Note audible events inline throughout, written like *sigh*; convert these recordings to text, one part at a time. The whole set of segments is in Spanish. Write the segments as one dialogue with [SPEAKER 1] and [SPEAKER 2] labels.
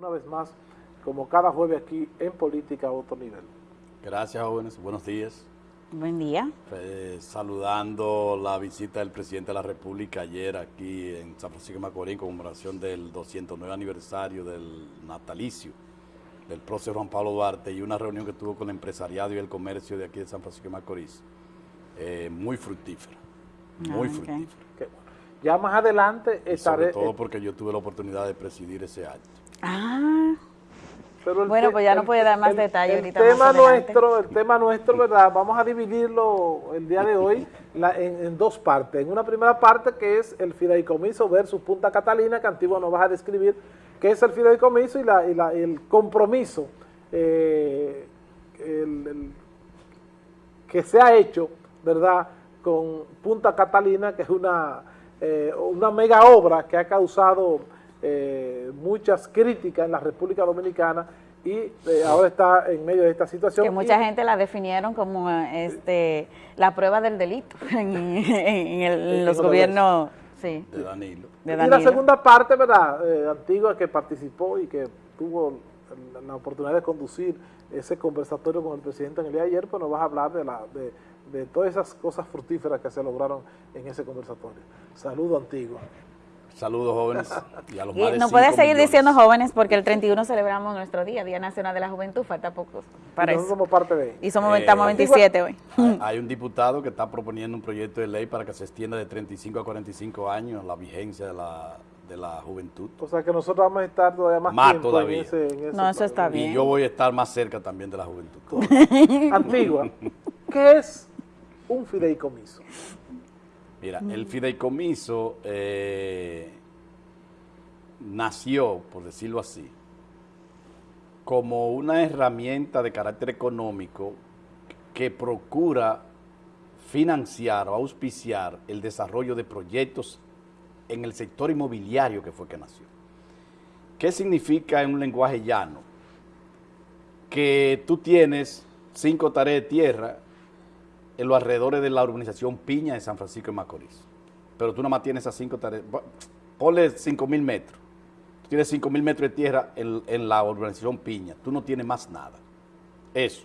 [SPEAKER 1] una vez más, como cada jueves aquí en Política a otro nivel.
[SPEAKER 2] Gracias, jóvenes. Buenos días.
[SPEAKER 3] Buen día.
[SPEAKER 2] Eh, saludando la visita del presidente de la República ayer aquí en San Francisco de Macorís en conmemoración del 209 aniversario del natalicio del prócer Juan Pablo Duarte y una reunión que tuvo con el empresariado y el comercio de aquí de San Francisco de Macorís. Eh, muy fructífera, muy
[SPEAKER 3] Ah, ok.
[SPEAKER 2] fructífera.
[SPEAKER 1] Ya más adelante
[SPEAKER 2] Y sobre
[SPEAKER 1] estaré...
[SPEAKER 2] todo porque yo tuve la oportunidad de presidir ese acto.
[SPEAKER 3] Ah,
[SPEAKER 1] Pero
[SPEAKER 3] Bueno,
[SPEAKER 1] te-
[SPEAKER 3] pues ya no puede dar más detalle
[SPEAKER 1] el
[SPEAKER 3] ahorita
[SPEAKER 1] tema nuestro, el tema nuestro, ¿verdad? Vamos a dividirlo el día de hoy la- en, en dos partes. En una primera parte que es el fideicomiso versus Punta Catalina, que Antigua nos vas a describir, qué es el fideicomiso y, la, y, la- el compromiso eh, el- el- que se ha hecho, ¿verdad?, con Punta Catalina, que es una, eh, una mega obra que ha causado eh, muchas críticas en la República Dominicana y eh, ahora está en medio de esta situación.
[SPEAKER 3] que mucha
[SPEAKER 1] Y-
[SPEAKER 3] gente la definieron como eh, este la prueba del delito *laughs* en, en el- en los gobiernos sí,
[SPEAKER 2] De Danilo.
[SPEAKER 3] de
[SPEAKER 1] Y la segunda parte, ¿verdad? Eh, Antigua que participó y que tuvo la, la oportunidad de conducir ese conversatorio con el presidente en el día de ayer, pues nos vas a hablar de, la, de, de todas esas cosas fructíferas que se lograron en ese conversatorio. Saludo Antigua.
[SPEAKER 2] Saludos, jóvenes. Y a los
[SPEAKER 3] Y
[SPEAKER 2] más de
[SPEAKER 3] no puedes seguir
[SPEAKER 2] millones.
[SPEAKER 3] diciendo jóvenes porque el 31 celebramos nuestro día, Día Nacional de la Juventud, falta poco para eso.
[SPEAKER 1] somos parte de
[SPEAKER 3] Y somos,
[SPEAKER 2] Eh,
[SPEAKER 3] estamos 27 hoy. *laughs*
[SPEAKER 2] Hay, un diputado que está proponiendo un proyecto de ley para que se extienda de 35 a 45 años la vigencia de la, de la juventud.
[SPEAKER 1] O sea que nosotros vamos a estar todavía más,
[SPEAKER 2] Más
[SPEAKER 1] tiempo
[SPEAKER 2] todavía.
[SPEAKER 1] en ese, en ese
[SPEAKER 3] No, eso está bien.
[SPEAKER 2] Y yo voy a estar más cerca también de la juventud.
[SPEAKER 1] Antigua, *laughs* ¿qué es un fideicomiso?
[SPEAKER 2] Mira, el fideicomiso eh, nació, por decirlo así, como una herramienta de carácter económico que procura financiar o auspiciar el desarrollo de proyectos en el sector inmobiliario que fue que nació. ¿Qué significa en un lenguaje llano? Que tú tienes cinco tareas de tierra en los alrededores de la urbanización Piña de San Francisco de Macorís. Pero tú nada más tienes esas cinco tareas. Ponle cinco mil metros. Tú tienes cinco mil metros de tierra en, en la urbanización Piña. Tú no tienes más nada. Eso.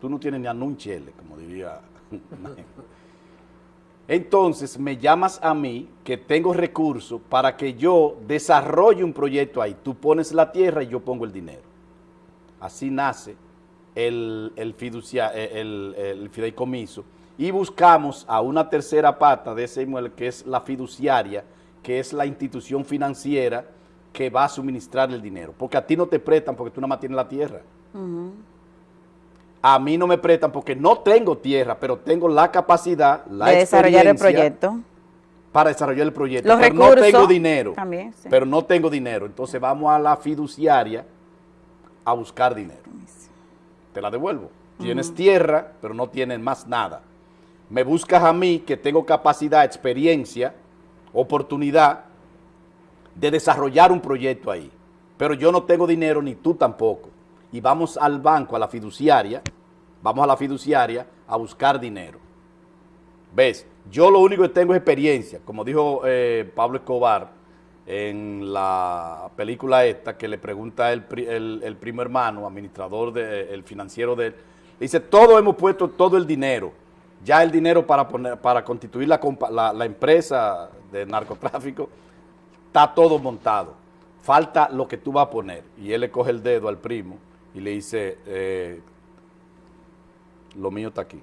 [SPEAKER 2] Tú no tienes ni a un chele, como diría. *laughs* Entonces me llamas a mí que tengo recursos para que yo desarrolle un proyecto ahí. Tú pones la tierra y yo pongo el dinero. Así nace el, el, fiducia- eh, el- el fideicomiso y buscamos a una tercera pata de ese inmueble que es la fiduciaria, que es la institución financiera que va a suministrar el dinero. Porque a ti no te prestan porque tú nada más tienes la tierra. A mí no me prestan porque no tengo tierra, pero tengo la capacidad, la
[SPEAKER 3] de desarrollar el proyecto.
[SPEAKER 2] para desarrollar el proyecto.
[SPEAKER 3] Los
[SPEAKER 2] pero no tengo dinero.
[SPEAKER 3] también, sí.
[SPEAKER 2] Pero no tengo dinero. Entonces vamos a la fiduciaria a buscar dinero. Te la devuelvo. Tienes tierra, pero no tienes más nada. Me buscas a mí que tengo capacidad, experiencia, oportunidad de desarrollar un proyecto ahí. Pero yo no tengo dinero, ni tú tampoco. Y vamos al banco, a la fiduciaria, vamos a la fiduciaria a buscar dinero. ¿Ves? Yo lo único que tengo es experiencia, como dijo eh, Pablo Escobar en la película esta, que le pregunta el, el- el primo hermano, administrador, de, el financiero de él, le dice, todos hemos puesto todo el dinero, ya el dinero para, poner, para constituir la- la empresa de narcotráfico, está todo montado, falta lo que tú vas a poner. Y él le coge el dedo al primo y le dice, eh, lo mío está aquí.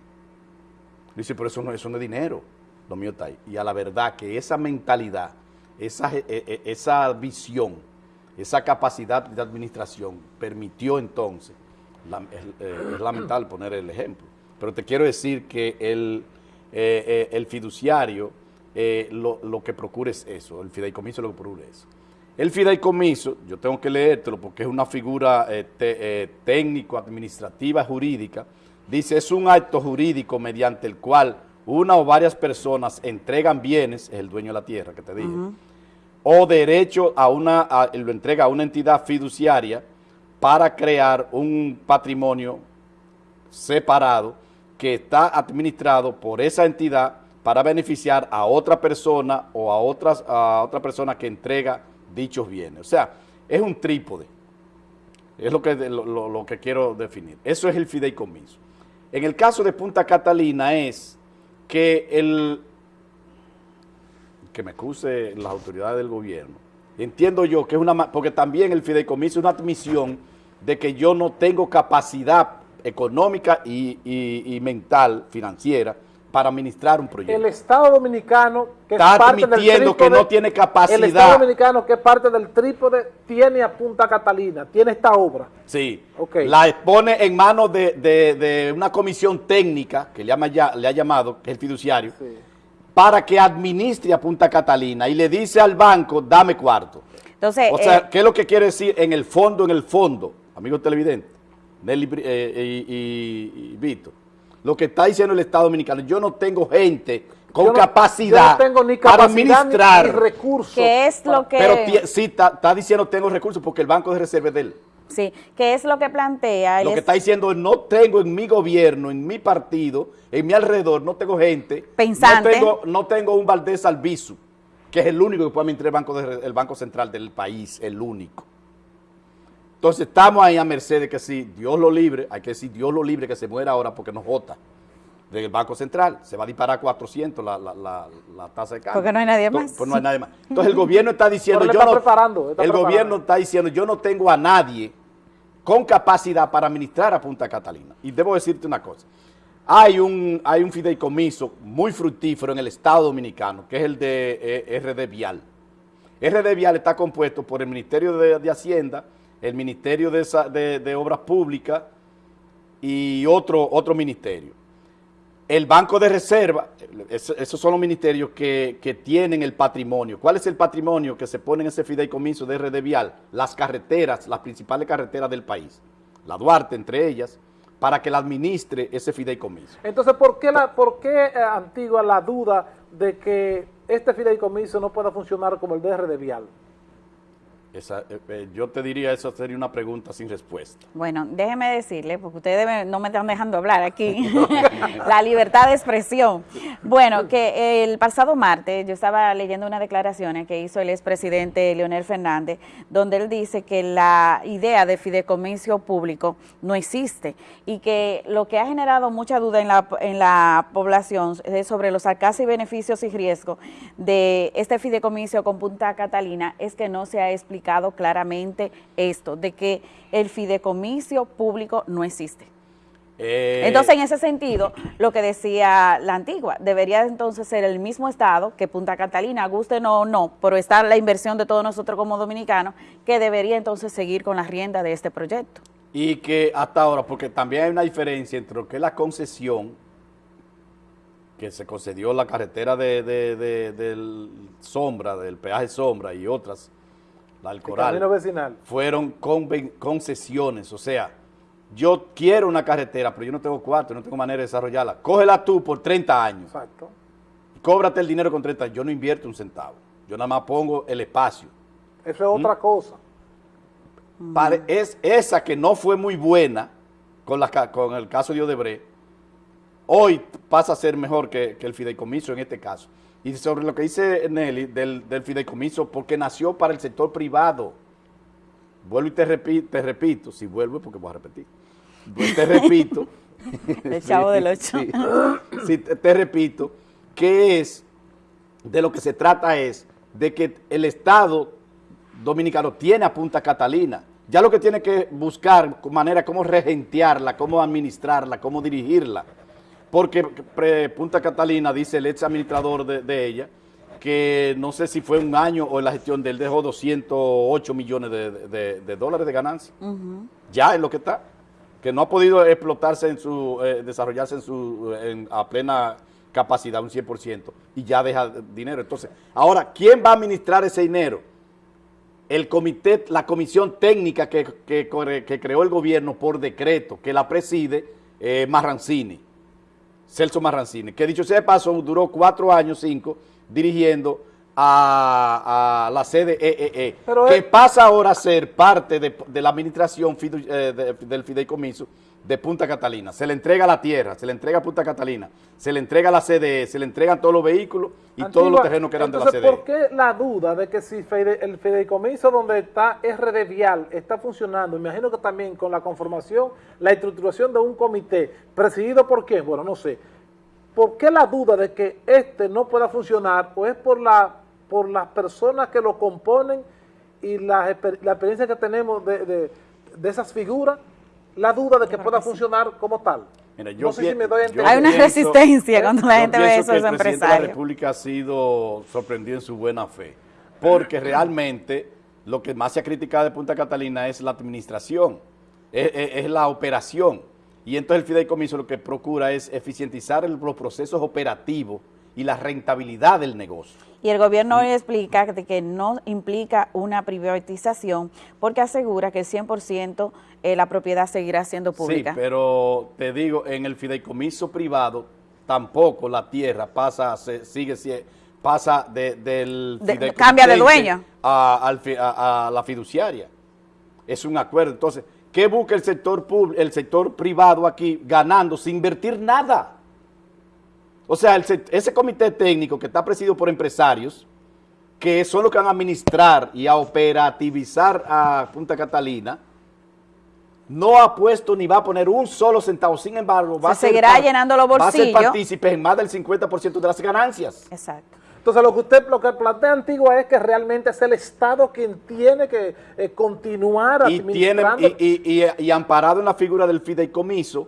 [SPEAKER 2] Dice, pero eso no, eso no es dinero, lo mío está ahí. Y a la verdad que esa mentalidad, esa, eh, eh, esa visión, esa capacidad de administración permitió entonces, eh, es lamentable poner el ejemplo, pero te quiero decir que el, el fiduciario lo, lo que procura es eso, el fideicomiso lo que procura es eso. El fideicomiso, yo tengo que leértelo porque es una figura eh, eh, técnico-administrativa jurídica, dice, es un acto jurídico mediante el cual una o varias personas entregan bienes, es el dueño de la tierra que te dije, o derecho a una, a- lo entrega a una entidad fiduciaria para crear un patrimonio separado que está administrado por esa entidad para beneficiar a otra persona o a, otras, a otra persona que entrega dichos bienes. O sea, es un trípode. Es lo que, lo que quiero definir. Eso es el fideicomiso. En el caso de Punta Catalina es que el que me excuse las autoridades del gobierno. Entiendo yo que es una porque también el fideicomiso es una admisión de que yo no tengo capacidad económica y, y- y mental, financiera, para administrar un proyecto.
[SPEAKER 1] El Estado Dominicano, que
[SPEAKER 2] Está
[SPEAKER 1] es parte del
[SPEAKER 2] admitiendo que
[SPEAKER 1] trípode,
[SPEAKER 2] no tiene capacidad.
[SPEAKER 1] El Estado Dominicano, que es parte del trípode, tiene a Punta Catalina, tiene esta obra.
[SPEAKER 2] Sí,
[SPEAKER 1] Ok.
[SPEAKER 2] la expone en manos de, de- de una comisión técnica, que le, llama ya, le ha llamado, que es el fiduciario,
[SPEAKER 1] Sí.
[SPEAKER 2] para que administre a Punta Catalina y le dice al banco, dame cuarto.
[SPEAKER 3] Entonces,
[SPEAKER 2] O sea,
[SPEAKER 3] eh,
[SPEAKER 2] ¿qué es lo que quiere decir en el fondo, en el fondo, amigo televidente, Nelly Bri- eh, y, y- y Víctor? Lo que está diciendo el Estado Dominicano, yo no tengo gente con
[SPEAKER 1] Yo no-
[SPEAKER 2] capacidad
[SPEAKER 1] yo no tengo ni
[SPEAKER 2] para
[SPEAKER 1] capacidad
[SPEAKER 2] administrar.
[SPEAKER 1] ni recursos.
[SPEAKER 3] ¿qué es lo que...
[SPEAKER 2] Pero sí, está, está diciendo tengo recursos porque el banco de reserva es de él.
[SPEAKER 3] Sí, ¿qué es lo que plantea?
[SPEAKER 2] Lo que
[SPEAKER 3] es-
[SPEAKER 2] está diciendo es no tengo en mi gobierno, en mi partido, en mi alrededor, no tengo gente.
[SPEAKER 3] Pensante.
[SPEAKER 2] No tengo, no tengo un Valdés Albizu, que es el único que puede administrar el banco, de- el banco central del país, el único. Entonces estamos ahí a merced de que si Dios lo libre, hay que decir Dios lo libre que se muera ahora porque nos vota del Banco Central. Se va a disparar a 400 la, la, la, la tasa de cambio.
[SPEAKER 3] Porque no hay nadie más.
[SPEAKER 2] Pues no hay nadie más. Entonces el gobierno está diciendo, *laughs* yo
[SPEAKER 1] está
[SPEAKER 2] no,
[SPEAKER 1] preparando, está
[SPEAKER 2] el
[SPEAKER 1] preparando.
[SPEAKER 2] gobierno está diciendo, yo no tengo a nadie con capacidad para administrar a Punta Catalina. Y debo decirte una cosa. Hay un, hay un fideicomiso muy fructífero en el Estado Dominicano, que es el de eh, RD Vial. RD Vial está compuesto por el Ministerio de, de Hacienda, el Ministerio de, Obras Públicas y otro, otro ministerio. El Banco de Reserva, es- esos son los ministerios que, tienen el patrimonio. ¿Cuál es el patrimonio que se pone en ese fideicomiso de RD Vial? Las carreteras, las principales carreteras del país. La Duarte, entre ellas, para que la administre ese fideicomiso.
[SPEAKER 1] Entonces, ¿por qué, por qué eh, Antigua la duda de que este fideicomiso no pueda funcionar como el de Vial?
[SPEAKER 2] Esa, eh, eh, yo te diría, eso sería una pregunta sin respuesta.
[SPEAKER 3] Bueno, déjeme decirle, porque ustedes me- no me están dejando hablar aquí, *laughs* *laughs* la libertad de expresión. Bueno, que el pasado martes yo estaba leyendo unas declaraciones que hizo el expresidente Leonel Fernández, donde él dice que la idea de fideicomiso público no existe y que lo que ha generado mucha duda en la, en la población es sobre los alcances y beneficios y riesgos de este fideicomiso con Punta Catalina es que no se ha explicado claramente esto, de que el fideicomiso público no existe.
[SPEAKER 2] Eh,
[SPEAKER 3] Entonces, en ese sentido, lo que decía la antigua, debería entonces ser el mismo Estado que Punta Catalina, guste o no, pero está la inversión de todos nosotros como dominicanos, que debería entonces seguir con la rienda de este proyecto.
[SPEAKER 2] Y que hasta ahora, porque también hay una diferencia entre lo que es la concesión, que se concedió la carretera de, de- de- del Sombra, del peaje Sombra y otras, la del
[SPEAKER 1] El vecinal.
[SPEAKER 2] fueron concesiones. O sea, yo quiero una carretera, pero yo no tengo cuarto, no tengo manera de desarrollarla. Cógela tú por 30 años,
[SPEAKER 1] Exacto.
[SPEAKER 2] cóbrate el dinero con 30 años. Yo no invierto un centavo, yo nada más pongo el espacio.
[SPEAKER 1] Eso es otra cosa.
[SPEAKER 2] Pare- es esa que no fue muy buena con, la con el caso de Odebrecht, hoy pasa a ser mejor que, que el fideicomiso en este caso. Y sobre lo que dice Nelly del, del fideicomiso, porque nació para el sector privado. Vuelvo y te, repi- te repito, si vuelvo es porque voy a repetir. Vuelvo Te repito. *laughs*
[SPEAKER 3] El chavo del ocho.
[SPEAKER 2] Sí, sí, te, te repito, que es, de lo que se trata es de que el Estado dominicano tiene a Punta Catalina. Ya lo que tiene que buscar manera cómo regentearla, cómo administrarla, cómo dirigirla. Porque pre- Punta Catalina, dice el ex administrador de, de ella, que no sé si fue un año o en la gestión de él dejó 208 millones de, de- de dólares de ganancia. Ya es lo que está. Que no ha podido explotarse en su, eh, desarrollarse en su, en- a plena capacidad, un 100%, y ya deja dinero. Entonces, ahora, ¿quién va a administrar ese dinero? el comité, la comisión técnica que, que creó el gobierno por decreto, que la preside eh, Marrancini, Celso Marrancini, que dicho sea de paso, duró cuatro años, cinco, dirigiendo a, a la sede EEE,
[SPEAKER 1] Pero
[SPEAKER 2] que
[SPEAKER 1] es-
[SPEAKER 2] pasa ahora a ser parte de, de la administración eh, de- del fideicomiso de Punta Catalina. Se le entrega la tierra, se le entrega a Punta Catalina, se le entrega la CDE, se le entregan todos los vehículos y todos los terrenos que eran de la CDE.
[SPEAKER 1] ¿por qué la duda de que si fide- el fideicomiso donde está RD Vial está funcionando, imagino que también con la conformación, la estructuración de un comité, presidido por quién? Bueno, no sé. ¿Por qué la duda de que este no pueda funcionar o es por la por las personas que lo componen y la, la experiencia que tenemos de, de- de esas figuras? La duda de que pueda funcionar como tal.
[SPEAKER 2] Mira, yo
[SPEAKER 1] no sé si me doy a entender.
[SPEAKER 3] Hay una
[SPEAKER 2] pienso-
[SPEAKER 3] resistencia cuando la gente ve
[SPEAKER 2] pienso
[SPEAKER 3] eso,
[SPEAKER 2] que
[SPEAKER 3] esos
[SPEAKER 2] el presidente de la
[SPEAKER 3] empresarios.
[SPEAKER 2] República ha sido sorprendido en su buena fe, porque realmente lo que más se ha criticado de Punta Catalina es la administración, es, es- es la operación, y entonces el fideicomiso lo que procura es eficientizar el- los procesos operativos y la rentabilidad del negocio.
[SPEAKER 3] Y el gobierno hoy explica de que no implica una privatización porque asegura que el 100% eh, la propiedad seguirá siendo pública.
[SPEAKER 2] Sí, pero te digo, en el fideicomiso privado tampoco la tierra pasa, se, sigue, pasa de- del
[SPEAKER 3] De- cambia de dueño.
[SPEAKER 2] A, a- a la fiduciaria. Es un acuerdo. Entonces, ¿qué busca el sector el sector privado aquí ganando sin invertir nada? O sea, el ese comité técnico que está presidido por empresarios, que son los que van a administrar y a operativizar a Punta Catalina, no ha puesto ni va a poner un solo centavo. Sin embargo, va
[SPEAKER 3] Se
[SPEAKER 2] a ser
[SPEAKER 3] seguirá llenando los
[SPEAKER 2] Va a ser
[SPEAKER 3] bolsillos.
[SPEAKER 2] partícipe en más del 50% de las ganancias.
[SPEAKER 3] Exacto.
[SPEAKER 1] Entonces lo que usted, lo que plantea Antigua es que realmente es el Estado quien tiene que eh, continuar
[SPEAKER 2] y, tiene,
[SPEAKER 1] administrando.
[SPEAKER 2] y, y- y- y amparado en la figura del fideicomiso,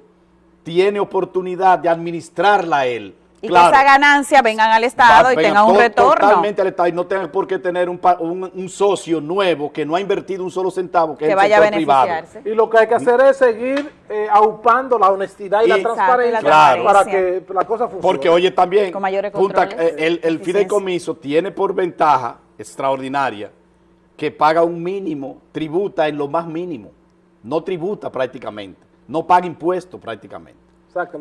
[SPEAKER 2] tiene oportunidad de administrarla él.
[SPEAKER 3] Y
[SPEAKER 2] Claro,
[SPEAKER 3] que esa ganancia vengan al Estado
[SPEAKER 2] va-
[SPEAKER 3] y tengan un
[SPEAKER 2] to-
[SPEAKER 3] retorno.
[SPEAKER 2] Totalmente al Estado y no tenga por qué tener un, pa- un- un socio nuevo que no ha invertido un solo centavo, que,
[SPEAKER 3] que
[SPEAKER 2] es el
[SPEAKER 3] vaya a
[SPEAKER 2] privado.
[SPEAKER 3] beneficiarse.
[SPEAKER 1] Y lo que hay que hacer es seguir eh, aupando la honestidad y, la transparencia
[SPEAKER 3] la
[SPEAKER 2] Claro.
[SPEAKER 1] para
[SPEAKER 3] transparencia.
[SPEAKER 1] que la cosa funcione.
[SPEAKER 2] Porque oye también,
[SPEAKER 3] Con mayores
[SPEAKER 2] Punta- eh, el, fideicomiso tiene por ventaja extraordinaria que paga un mínimo, tributa en lo más mínimo, no tributa prácticamente, no paga impuestos prácticamente.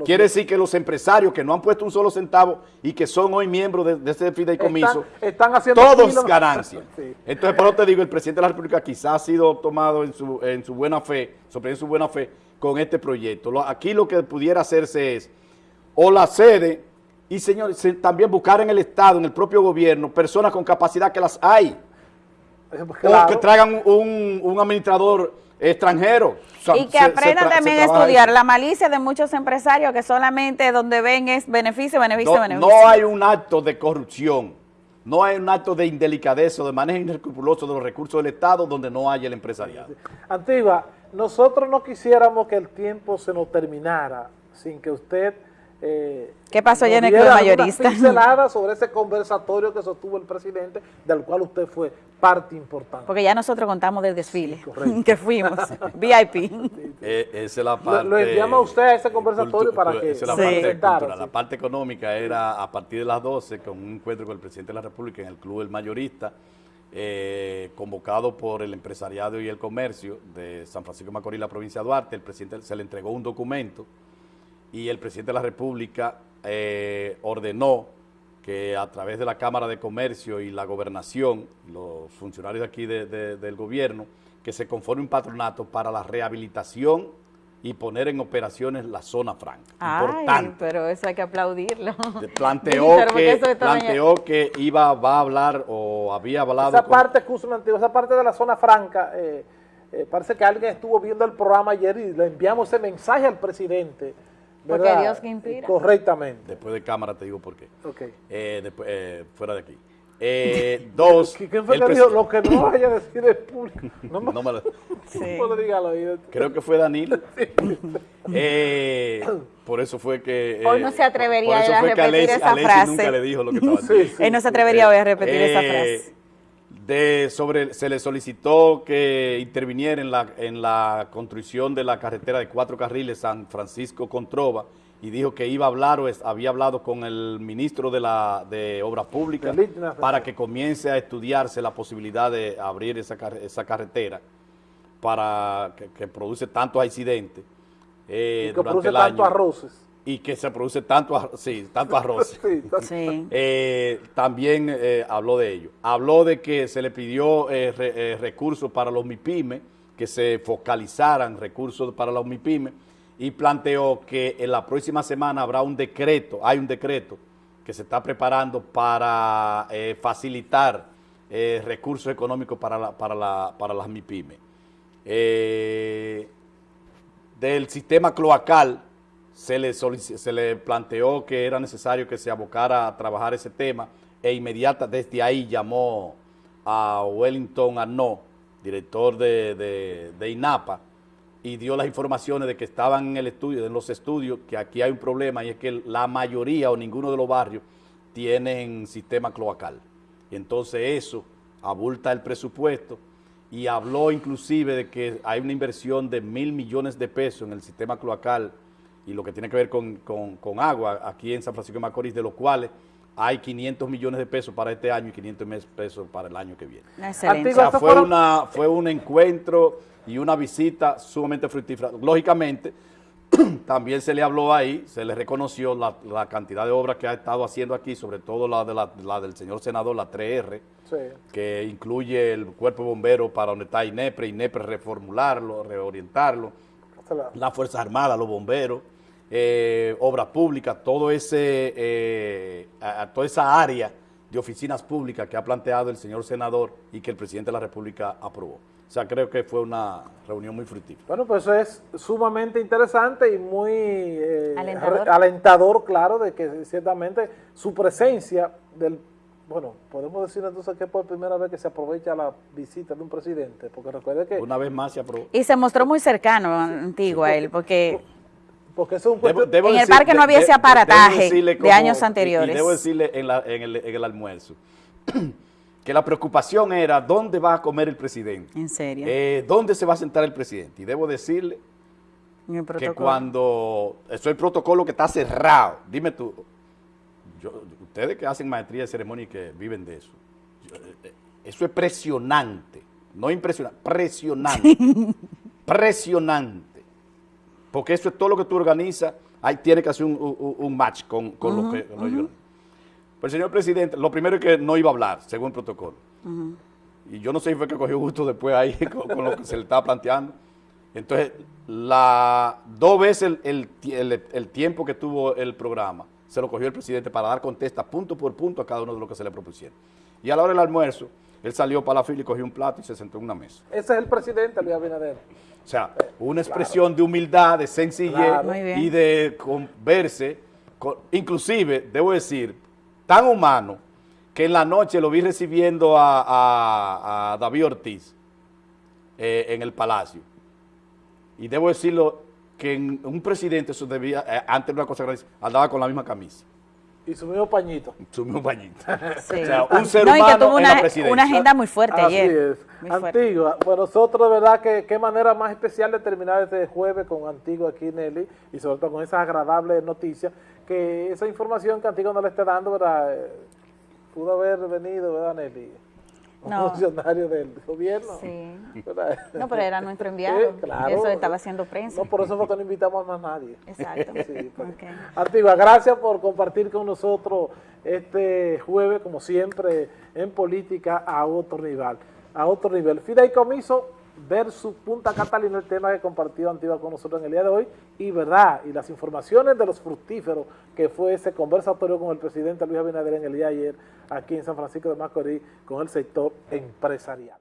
[SPEAKER 2] Quiere decir que los empresarios que no han puesto un solo centavo y que son hoy miembros de, de ese fideicomiso,
[SPEAKER 1] Están- están haciendo
[SPEAKER 2] todos
[SPEAKER 1] kilos.
[SPEAKER 2] ganancias. *laughs*
[SPEAKER 1] Sí.
[SPEAKER 2] Entonces, por eso te digo, el presidente de la República quizás ha sido tomado en su, en su buena fe, en su buena fe con este proyecto. Lo- aquí lo que pudiera hacerse es, o la sede, y señores, se- también buscar en el Estado, en el propio gobierno, personas con capacidad que las hay,
[SPEAKER 1] Eh,
[SPEAKER 2] o que traigan un, un administrador extranjero. O sea,
[SPEAKER 3] Y que aprendan también a estudiar
[SPEAKER 2] eso.
[SPEAKER 3] la malicia de muchos empresarios que solamente donde ven es beneficio, beneficio,
[SPEAKER 2] no,
[SPEAKER 3] beneficio.
[SPEAKER 2] no hay un acto de corrupción, no hay un acto de indelicadeza o de manejo inescrupuloso de los recursos del Estado donde no haya el empresariado.
[SPEAKER 1] Antigua, nosotros no quisiéramos que el tiempo se nos terminara sin que usted... eh,
[SPEAKER 3] ¿Qué pasó ayer en el Club Mayorista?
[SPEAKER 1] pincelada sobre ese conversatorio que sostuvo el presidente, del cual usted fue parte importante.
[SPEAKER 3] Porque ya nosotros contamos del desfile
[SPEAKER 1] correcto. *laughs*
[SPEAKER 3] que fuimos, *laughs* VIP.
[SPEAKER 2] Eh, esa es la parte...
[SPEAKER 1] lo enviamos a usted a ese conversatorio para que
[SPEAKER 2] esa es la
[SPEAKER 3] se
[SPEAKER 2] parte cultural.
[SPEAKER 1] sí.
[SPEAKER 2] La parte económica era a partir de las 12 con un encuentro con el presidente de la República en el Club El Mayorista, eh, convocado por el empresariado y el comercio de San Francisco de Macorís, la provincia de Duarte. El presidente se le entregó un documento y el presidente de la República eh, ordenó que a través de la Cámara de Comercio y la Gobernación, los funcionarios de aquí de- de- del gobierno, que se conforme un patronato para la rehabilitación y poner en operaciones la zona franca.
[SPEAKER 3] Ay,
[SPEAKER 2] Importante.
[SPEAKER 3] pero eso hay que aplaudirlo.
[SPEAKER 2] Planteó, que, planteó que iba, va a hablar o había hablado
[SPEAKER 1] Esa
[SPEAKER 2] con-
[SPEAKER 1] parte, escúchame, Antigua, esa parte de la zona franca, eh, eh, parece que alguien estuvo viendo el programa ayer y le enviamos ese mensaje al presidente.
[SPEAKER 3] Porque. Dios que inspira.
[SPEAKER 1] Correctamente.
[SPEAKER 2] Después de cámara te digo por qué.
[SPEAKER 1] Ok.
[SPEAKER 2] Eh, después, eh, fuera de aquí. Eh, *laughs* dos.
[SPEAKER 1] ¿Quién fue
[SPEAKER 2] el
[SPEAKER 1] que dijo lo que no vaya a decir el público? *laughs* No me,
[SPEAKER 2] No me lo-
[SPEAKER 3] Sí.
[SPEAKER 1] no me diga al oído.
[SPEAKER 2] Creo que fue Danilo. *laughs* Eh, por eso fue que... eh,
[SPEAKER 3] Hoy no se atrevería
[SPEAKER 2] por eso
[SPEAKER 3] él a
[SPEAKER 2] fue que
[SPEAKER 3] repetir
[SPEAKER 2] Alessi-
[SPEAKER 3] esa
[SPEAKER 2] Alessi
[SPEAKER 3] frase.
[SPEAKER 2] nunca le dijo lo que estaba
[SPEAKER 1] Sí,
[SPEAKER 2] diciendo.
[SPEAKER 1] sí.
[SPEAKER 3] Él no se atrevería hoy a repetir esa
[SPEAKER 2] Eh,
[SPEAKER 3] frase.
[SPEAKER 2] De sobre, se le solicitó que interviniera en la, en la construcción de la carretera de cuatro carriles San Francisco Controva y dijo que iba a hablar o es- había hablado con el ministro de, la, de Obras Públicas para que comience a estudiarse la posibilidad de abrir esa, esa carretera para que, que produce tantos accidentes eh,
[SPEAKER 1] Y que
[SPEAKER 2] durante
[SPEAKER 1] produce
[SPEAKER 2] el
[SPEAKER 1] tantos arroces.
[SPEAKER 2] Y que se produce tanto, ar- sí, tanto arroz. *laughs*
[SPEAKER 1] Sí,
[SPEAKER 3] Sí.
[SPEAKER 2] Eh, también eh, habló de ello. Habló de que se le pidió eh, re- eh, recursos para los MIPIME, que se focalizaran recursos para los MIPIME, y planteó que en la próxima semana habrá un decreto, hay un decreto que se está preparando para eh, facilitar eh, recursos económicos para, la- para, la- para las MIPIME. Eh, del sistema cloacal se le, se le planteó que era necesario que se abocara a trabajar ese tema e inmediata desde ahí llamó a Wellington Arnaud, director de, de- de INAPA, y dio las informaciones de que estaban en el estudio, en los estudios, que aquí hay un problema y es que la mayoría o ninguno de los barrios tienen sistema cloacal. Y entonces eso abulta el presupuesto y habló inclusive de que hay una inversión de mil millones de pesos en el sistema cloacal y lo que tiene que ver con, con- con agua aquí en San Francisco de Macorís, de los cuales hay 500 millones de pesos para este año y 500 mes- pesos para el año que viene.
[SPEAKER 3] Excelente.
[SPEAKER 2] O sea, fue, una, fue un encuentro y una visita sumamente fructífera. Lógicamente, *clears throat* también se le habló ahí, se le reconoció la, la cantidad de obras que ha estado haciendo aquí, sobre todo la, de la, la del señor senador, la 3R,
[SPEAKER 1] sí.
[SPEAKER 2] que incluye el cuerpo de bomberos para donde está INEPRE, INEPRE reformularlo, reorientarlo,
[SPEAKER 1] La-
[SPEAKER 2] las Fuerzas Armadas, los bomberos, eh, obras públicas, todo ese, eh, a- a toda esa área de oficinas públicas que ha planteado el señor senador y que el presidente de la República aprobó. O sea, creo que fue una reunión muy fructífera.
[SPEAKER 1] Bueno, pues eso es sumamente interesante y muy eh,
[SPEAKER 3] alentador,
[SPEAKER 1] claro, de que ciertamente su presencia del, bueno, podemos decir entonces que es por primera vez que se aprovecha la visita de un presidente, porque recuerde que,
[SPEAKER 2] Una vez más se aprobó.
[SPEAKER 3] Y se mostró muy cercano, antiguo a él, porque
[SPEAKER 1] porque eso es un
[SPEAKER 2] Debo-
[SPEAKER 3] En el
[SPEAKER 2] decir-
[SPEAKER 3] parque no había ese aparataje de años anteriores.
[SPEAKER 2] Y debo decirle en, la- en el, en el almuerzo *clears throat* que la preocupación era dónde va a comer el presidente.
[SPEAKER 3] en serio,
[SPEAKER 2] Eh, ¿Dónde se va a sentar el presidente? Y debo decirle que cuando eso es el protocolo que está cerrado, dime tú, yo- ustedes que hacen maestría de ceremonia y que viven de eso, yo- eh, eso es presionante, no impresionante, presionante, *laughs* presionante, porque eso es todo lo que tú organizas, ahí tiene que hacer un, un- un match con, con lo que... con que- Pues señor presidente, lo primero es que no iba a hablar, según el protocolo. Y yo no sé si fue que cogió gusto después ahí *laughs* con, con lo que se le estaba planteando. Entonces, la, dos veces el, el el- el tiempo que tuvo el programa se lo cogió el presidente para dar contesta punto por punto a cada uno de lo que se le propusieron. Y a la hora del almuerzo, él salió para la fila y cogió un plato y se sentó en una mesa.
[SPEAKER 1] ese es el presidente Luis Abinader.
[SPEAKER 2] O sea, una expresión de humildad, de sencillez
[SPEAKER 1] Claro.
[SPEAKER 2] Y de verse, con- inclusive, debo decir, tan humano que en la noche lo vi recibiendo a, a- a David Ortiz eh, en el Palacio. Y debo decirlo que en un presidente, eso debía, eh, antes de una cosa grande, andaba con la misma camisa,
[SPEAKER 1] Y su mismo pañito.
[SPEAKER 2] su mismo bañito.
[SPEAKER 3] Sí.
[SPEAKER 2] O sea, un ser
[SPEAKER 3] No, y que
[SPEAKER 2] humano
[SPEAKER 3] tuvo
[SPEAKER 2] en la
[SPEAKER 3] una,
[SPEAKER 2] presidencia.
[SPEAKER 3] una agenda muy fuerte
[SPEAKER 1] Así
[SPEAKER 3] ayer.
[SPEAKER 1] es.
[SPEAKER 3] Muy fuerte.
[SPEAKER 1] Antigua. Bueno, nosotros, de verdad, que qué manera más especial de terminar este jueves con Antigua aquí, Nelly, y sobre todo con esas agradables noticias, que esa información que Antigua no le está dando, ¿verdad? Eh, Pudo haber venido, ¿verdad, Nelly? Un
[SPEAKER 3] No. *laughs*
[SPEAKER 1] funcionario del gobierno.
[SPEAKER 3] Sí.
[SPEAKER 1] ¿verdad?
[SPEAKER 3] No, pero era nuestro *laughs* enviado.
[SPEAKER 1] Claro.
[SPEAKER 3] Eso estaba haciendo prensa.
[SPEAKER 1] No, por eso fue que no invitamos a más nadie.
[SPEAKER 3] Exacto. *laughs*
[SPEAKER 1] Sí, pues. Antigua, gracias por compartir con nosotros este jueves, como siempre, en política a otro nivel. A otro nivel. Fideicomiso versus Punta Catalina, el tema que compartió Antigua con nosotros en el día de hoy. Y verdad, y las informaciones de los fructíferos que fue ese conversatorio con el presidente Luis Abinader en el día de ayer, aquí en San Francisco de Macorís, con el sector empresarial.